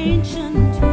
ancient